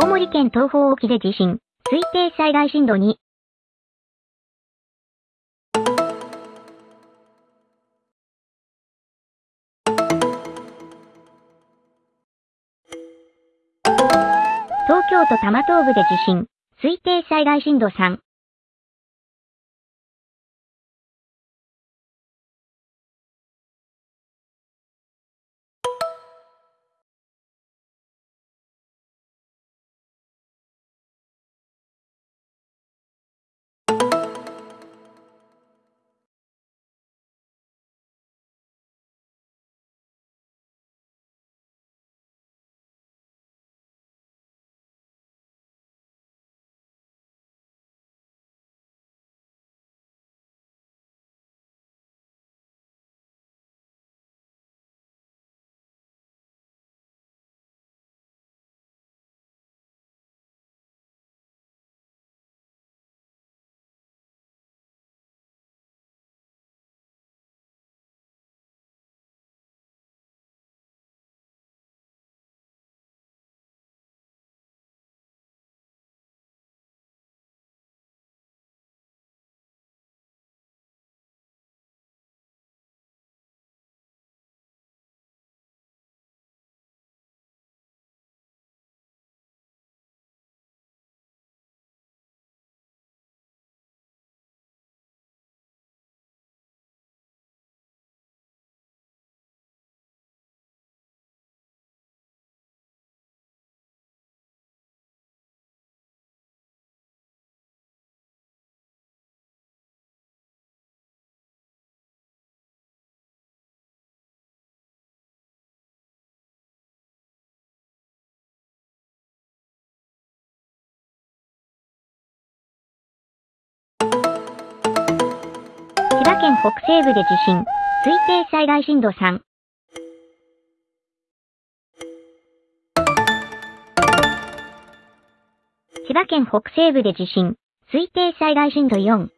青森県東方沖で地震。推定災害震度2。東京都多摩東部で地震。推定災害震度3。県北西部で地震。推定最大震度3。千葉県北西部で地震。推定最大震度4。